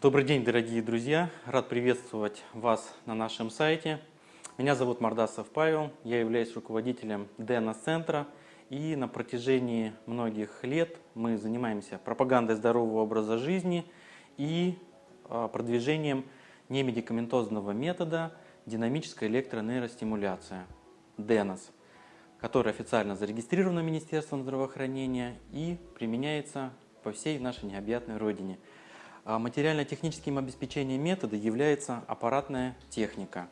Добрый день, дорогие друзья! Рад приветствовать вас на нашем сайте. Меня зовут Мордасов Павел, я являюсь руководителем DNS-центра. И на протяжении многих лет мы занимаемся пропагандой здорового образа жизни и а, продвижением немедикаментозного метода динамическая электронейростимуляция, DENOS, который официально зарегистрирован Министерством здравоохранения и применяется по всей нашей необъятной родине – материально-техническим обеспечением метода является аппаратная техника.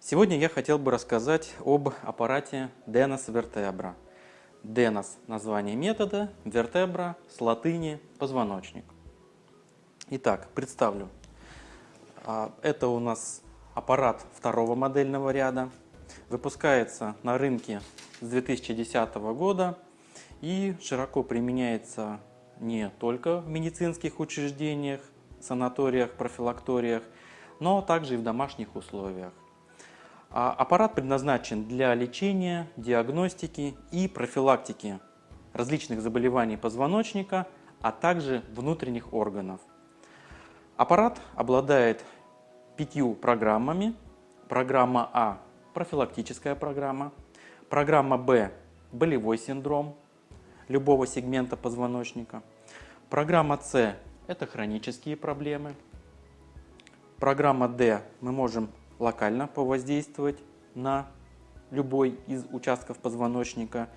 Сегодня я хотел бы рассказать об аппарате Denos Vertebra. Denos – название метода, Vertebra с латыни «позвоночник». Итак, представлю. А, это у нас аппарат второго модельного ряда. Выпускается на рынке с 2010 года и широко применяется не только в медицинских учреждениях, санаториях, профилакториях, но также и в домашних условиях. А аппарат предназначен для лечения, диагностики и профилактики различных заболеваний позвоночника, а также внутренних органов. Аппарат обладает пятью программами. Программа А – профилактическая программа. Программа Б – болевой синдром любого сегмента позвоночника. Программа С – это хронические проблемы. Программа D мы можем локально повоздействовать на любой из участков позвоночника.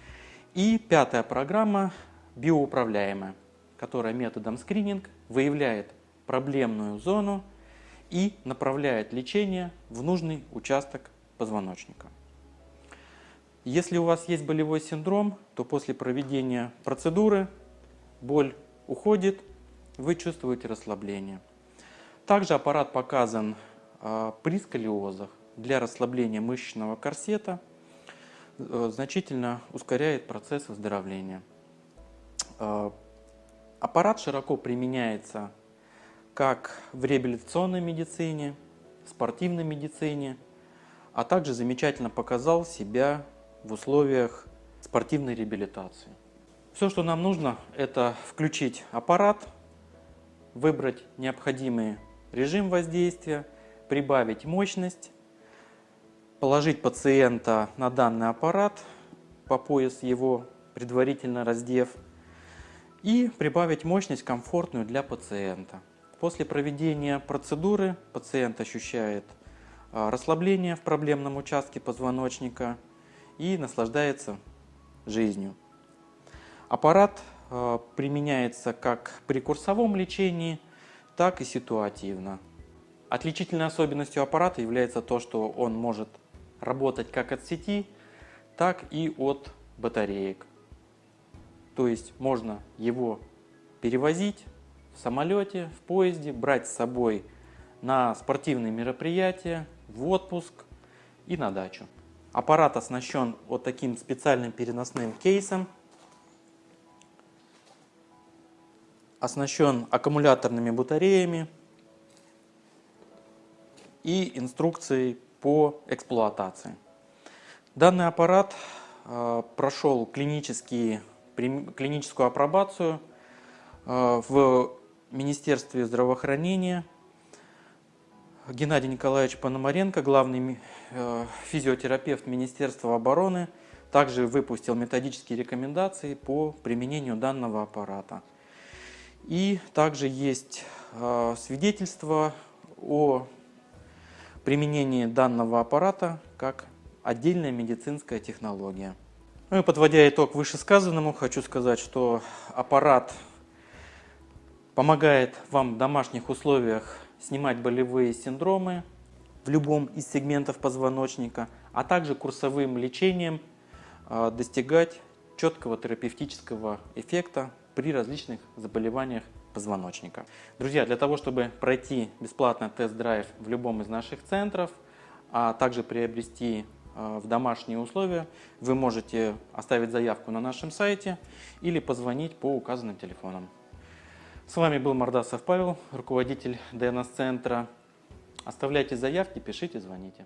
И пятая программа биоуправляемая, которая методом скрининг выявляет проблемную зону и направляет лечение в нужный участок позвоночника. Если у вас есть болевой синдром, то после проведения процедуры боль уходит, вы чувствуете расслабление. Также аппарат показан а, при сколиозах для расслабления мышечного корсета, э, значительно ускоряет процесс выздоровления. А, аппарат широко применяется как в реабилитационной медицине, спортивной медицине, а также замечательно показал себя в условиях спортивной реабилитации. Все, что нам нужно, это включить аппарат, выбрать необходимый режим воздействия, прибавить мощность, положить пациента на данный аппарат, по пояс его предварительно раздев, и прибавить мощность комфортную для пациента. После проведения процедуры пациент ощущает а, расслабление в проблемном участке позвоночника и наслаждается жизнью. Аппарат э, применяется как при курсовом лечении, так и ситуативно. Отличительной особенностью аппарата является то, что он может работать как от сети, так и от батареек. То есть можно его перевозить в самолете, в поезде, брать с собой на спортивные мероприятия, в отпуск и на дачу. Аппарат оснащен вот таким специальным переносным кейсом, оснащен аккумуляторными батареями и инструкцией по эксплуатации. Данный аппарат э, прошел клиническую апробацию э, в Министерстве здравоохранения. Геннадий Николаевич Пономаренко, главный э, физиотерапевт Министерства обороны, также выпустил методические рекомендации по применению данного аппарата. И также есть а, свидетельство о применении данного аппарата как отдельная медицинская технология. Ну и подводя итог вышесказанному, хочу сказать, что аппарат помогает вам в домашних условиях снимать болевые синдромы в любом из сегментов позвоночника, а также курсовым лечением а, достигать четкого терапевтического эффекта при различных заболеваниях позвоночника. Друзья, для того, чтобы пройти бесплатно тест-драйв в любом из наших центров, а также приобрести э, в домашние условия, вы можете оставить заявку на нашем сайте или позвонить по указанным телефонам. С вами был Мордасов Павел, руководитель DNS-центра. Оставляйте заявки, пишите, звоните.